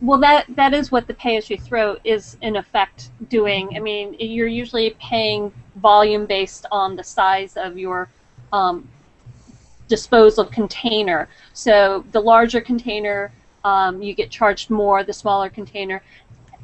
well, that that is what the pay as you throw is in effect doing. I mean, you're usually paying volume based on the size of your um, disposal container. So the larger container, um, you get charged more. The smaller container,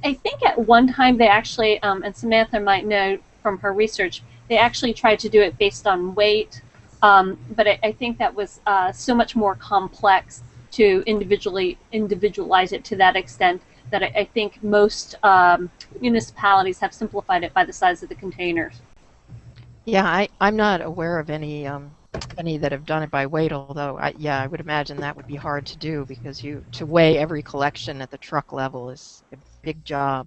I think at one time they actually, um, and Samantha might know from her research, they actually tried to do it based on weight. Um, but I, I, think that was uh, so much more complex to individually individualize it to that extent that I, I think most um, municipalities have simplified it by the size of the containers. Yeah, I, I'm not aware of any um, any that have done it by weight. Although, I, yeah, I would imagine that would be hard to do because you to weigh every collection at the truck level is a big job.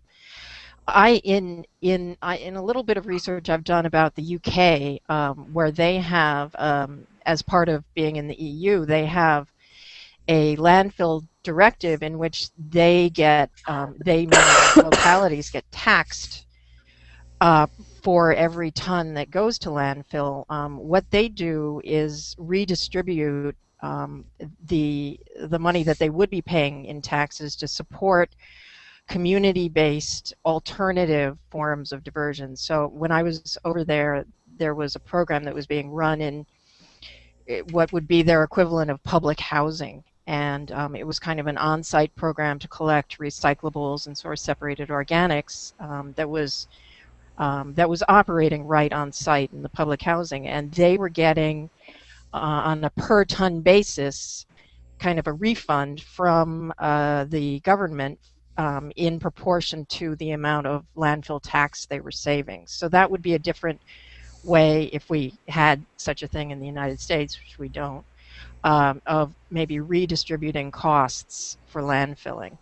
I in in I, in a little bit of research I've done about the UK, um, where they have, um, as part of being in the EU, they have a landfill directive in which they get um, they localities get taxed uh, for every ton that goes to landfill. Um, what they do is redistribute um, the the money that they would be paying in taxes to support community-based alternative forms of diversion. So when I was over there, there was a program that was being run in eh, what would be their equivalent of public housing and um, it was kind of an on-site program to collect recyclables and source separated organics um, that was um, that was operating right on site in the public housing. And they were getting uh, on a per ton basis kind of a refund from uh, the government um, in proportion to the amount of landfill tax they were saving. So that would be a different way if we had such a thing in the United States which we don't um, of maybe redistributing costs for landfilling.